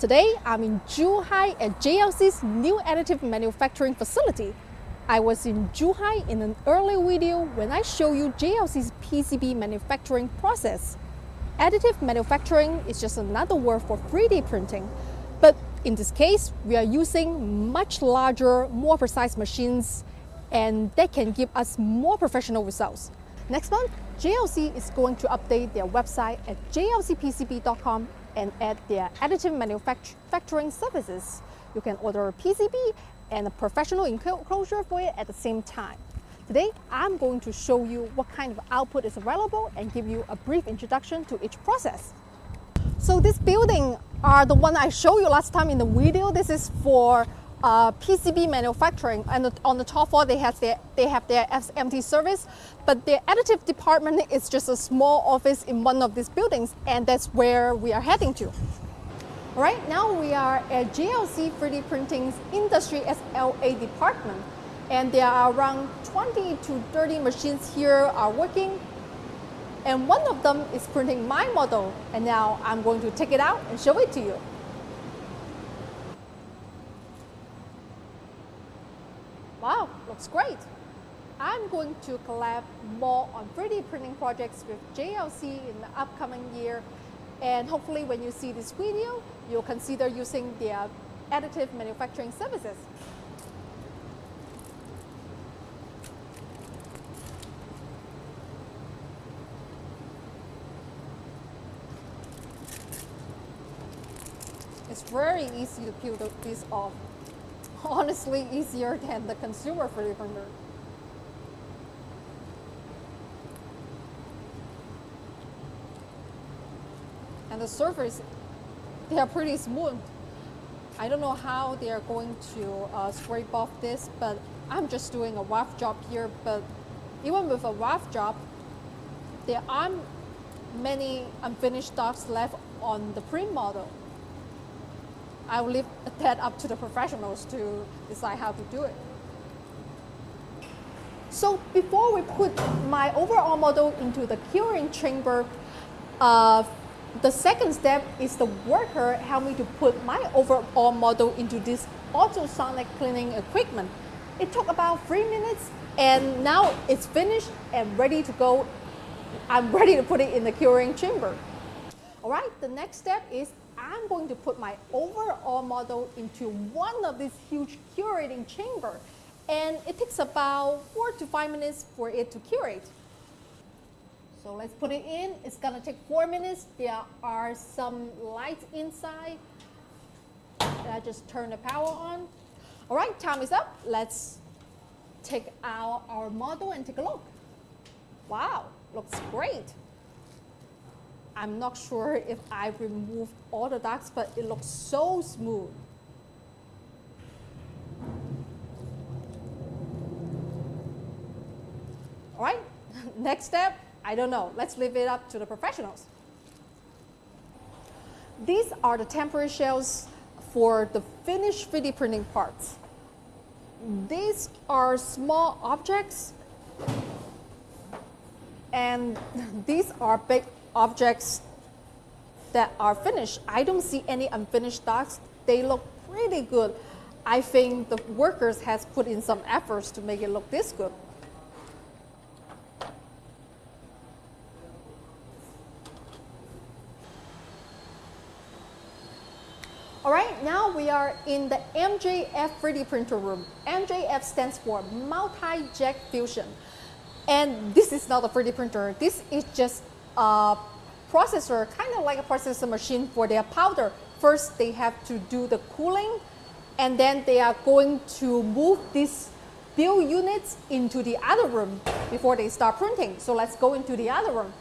Today, I'm in Zhuhai at JLC's new additive manufacturing facility. I was in Zhuhai in an earlier video when I show you JLC's PCB manufacturing process. Additive manufacturing is just another word for 3D printing. But in this case, we are using much larger, more precise machines and that can give us more professional results. Next month, JLC is going to update their website at jlcpcb.com and add their additive manufacturing services. You can order a PCB and a professional enclosure for it at the same time. Today, I'm going to show you what kind of output is available and give you a brief introduction to each process. So this building are the one I showed you last time in the video. This is for uh, PCB manufacturing and on the top floor they have their they have their SMT service but their additive department is just a small office in one of these buildings and that's where we are heading to. Right, now we are at JLC 3D Printing's Industry SLA department and there are around 20 to 30 machines here are working and one of them is printing my model and now I'm going to take it out and show it to you. Wow, looks great. I'm going to collab more on 3D printing projects with JLC in the upcoming year. And hopefully when you see this video, you'll consider using their additive manufacturing services. It's very easy to peel this off honestly easier than the consumer 3D printer. And the surface, they are pretty smooth. I don't know how they are going to uh, scrape off this, but I'm just doing a rough job here. But even with a rough job, there aren't many unfinished dots left on the print model. I will leave that up to the professionals to decide how to do it. So before we put my overall model into the curing chamber, uh, the second step is the worker help me to put my overall model into this ultrasonic cleaning equipment. It took about three minutes and now it's finished and ready to go. I'm ready to put it in the curing chamber. All right, the next step is I'm going to put my overall model into one of these huge curating chamber. And it takes about four to five minutes for it to curate. So let's put it in. It's gonna take four minutes. There are some lights inside. I just turn the power on. All right, time is up. Let's take out our model and take a look. Wow, looks great. I'm not sure if I removed all the dots, but it looks so smooth. All right, next step, I don't know. Let's leave it up to the professionals. These are the temporary shells for the finished 3D printing parts. These are small objects and these are big objects that are finished. I don't see any unfinished dots. They look pretty good. I think the workers has put in some efforts to make it look this good. All right, now we are in the MJF 3D printer room. MJF stands for Multi-Jet Fusion. And this is not a 3D printer. This is just a processor, kind of like a processor machine for their powder. First, they have to do the cooling, and then they are going to move these build units into the other room before they start printing. So let's go into the other room.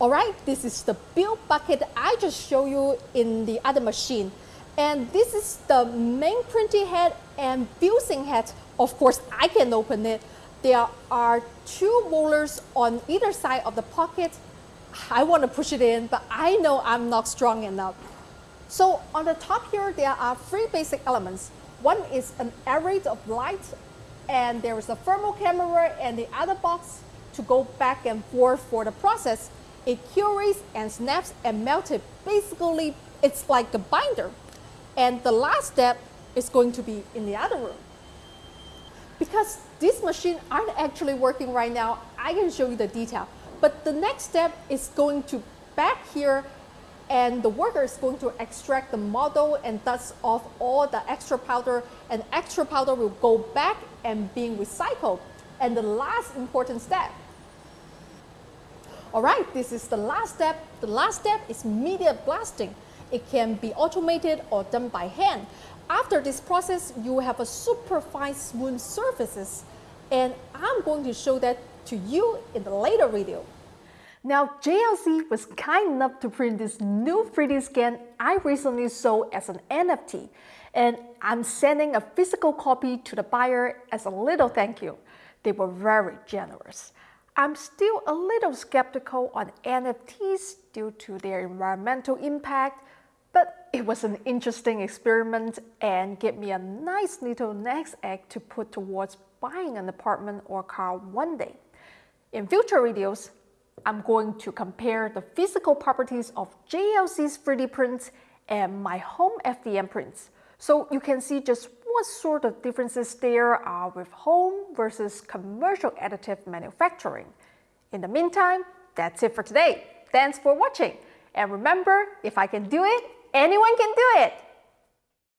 All right, this is the build bucket I just showed you in the other machine. And this is the main printing head and fusing head. Of course, I can open it. There are two rollers on either side of the pocket I want to push it in, but I know I'm not strong enough. So on the top here, there are three basic elements. One is an array of light, and there is a thermal camera and the other box to go back and forth for the process. It curates and snaps and melts it. Basically, it's like a binder. And the last step is going to be in the other room. Because these machines aren't actually working right now, I can show you the detail. But the next step is going to back here and the worker is going to extract the model and dust off all the extra powder and extra powder will go back and being recycled. And the last important step. All right, this is the last step. The last step is media blasting. It can be automated or done by hand. After this process, you have a super fine smooth surfaces. And I'm going to show that to you in the later video. Now, JLC was kind enough to print this new 3D scan I recently sold as an NFT, and I'm sending a physical copy to the buyer as a little thank you. They were very generous. I'm still a little skeptical on NFTs due to their environmental impact, but it was an interesting experiment and gave me a nice little next egg to put towards buying an apartment or car one day. In future videos, I'm going to compare the physical properties of JLC's 3D prints and my home FDM prints. So you can see just what sort of differences there are with home versus commercial additive manufacturing. In the meantime, that's it for today. Thanks for watching. And remember, if I can do it, anyone can do it.